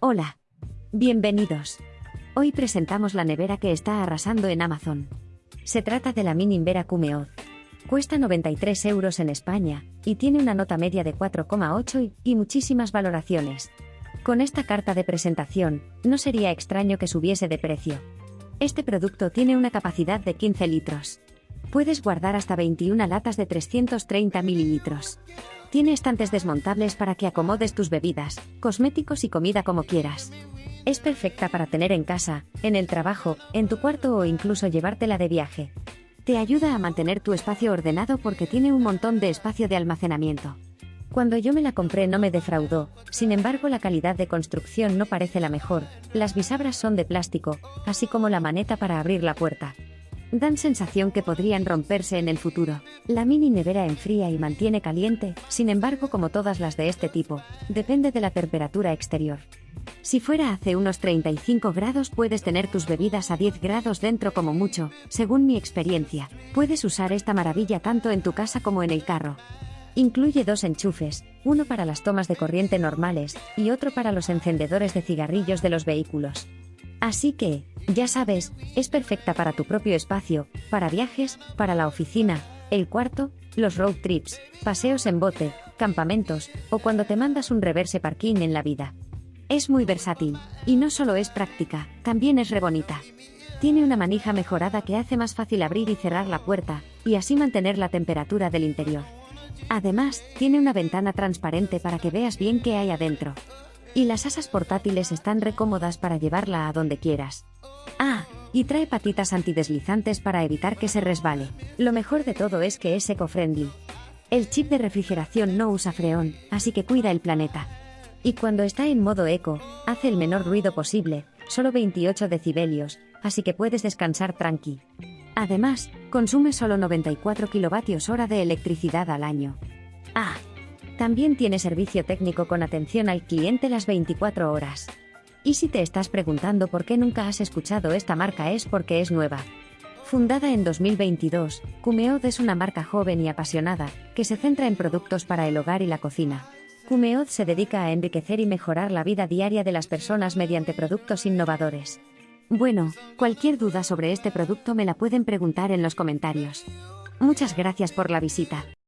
Hola. Bienvenidos. Hoy presentamos la nevera que está arrasando en Amazon. Se trata de la Mini Invera Cumeod. Cuesta 93 euros en España, y tiene una nota media de 4,8 y, y muchísimas valoraciones. Con esta carta de presentación, no sería extraño que subiese de precio. Este producto tiene una capacidad de 15 litros. Puedes guardar hasta 21 latas de 330 mililitros. Tiene estantes desmontables para que acomodes tus bebidas, cosméticos y comida como quieras. Es perfecta para tener en casa, en el trabajo, en tu cuarto o incluso llevártela de viaje. Te ayuda a mantener tu espacio ordenado porque tiene un montón de espacio de almacenamiento. Cuando yo me la compré no me defraudó, sin embargo la calidad de construcción no parece la mejor, las bisagras son de plástico, así como la maneta para abrir la puerta dan sensación que podrían romperse en el futuro. La mini nevera enfría y mantiene caliente, sin embargo como todas las de este tipo, depende de la temperatura exterior. Si fuera hace unos 35 grados puedes tener tus bebidas a 10 grados dentro como mucho, según mi experiencia. Puedes usar esta maravilla tanto en tu casa como en el carro. Incluye dos enchufes, uno para las tomas de corriente normales y otro para los encendedores de cigarrillos de los vehículos. Así que, ya sabes, es perfecta para tu propio espacio, para viajes, para la oficina, el cuarto, los road trips, paseos en bote, campamentos, o cuando te mandas un reverse parking en la vida. Es muy versátil, y no solo es práctica, también es re bonita. Tiene una manija mejorada que hace más fácil abrir y cerrar la puerta, y así mantener la temperatura del interior. Además, tiene una ventana transparente para que veas bien qué hay adentro. Y las asas portátiles están recómodas para llevarla a donde quieras. Y trae patitas antideslizantes para evitar que se resbale. Lo mejor de todo es que es eco-friendly. El chip de refrigeración no usa freón, así que cuida el planeta. Y cuando está en modo eco, hace el menor ruido posible, solo 28 decibelios, así que puedes descansar tranqui. Además, consume solo 94 kilovatios hora de electricidad al año. Ah, también tiene servicio técnico con atención al cliente las 24 horas. Y si te estás preguntando por qué nunca has escuchado esta marca es porque es nueva. Fundada en 2022, Cumeod es una marca joven y apasionada, que se centra en productos para el hogar y la cocina. Cumeod se dedica a enriquecer y mejorar la vida diaria de las personas mediante productos innovadores. Bueno, cualquier duda sobre este producto me la pueden preguntar en los comentarios. Muchas gracias por la visita.